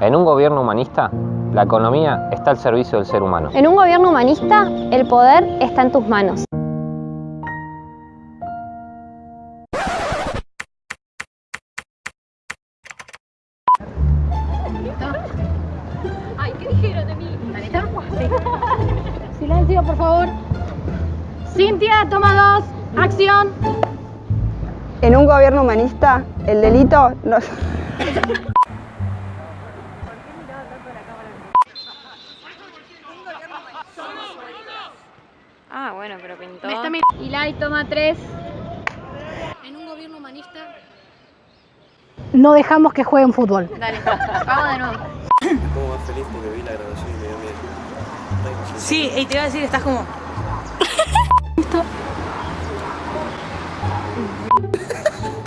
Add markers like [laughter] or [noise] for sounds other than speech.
En un gobierno humanista, la economía está al servicio del ser humano. En un gobierno humanista, el poder está en tus manos. Ay, ¿qué dijeron de mí? [laughs] Silencio, por favor. Cintia, toma dos. Acción. En un gobierno humanista, el delito no... [laughs] Ah, bueno, pero pintó. Me está Ilai, toma tres. En un gobierno humanista. No dejamos que jueguen fútbol. Dale, [laughs] vamos de nuevo. Más feliz porque vi la grabación y me dio miedo. Sí, y te iba a decir, estás como. [laughs] Esto.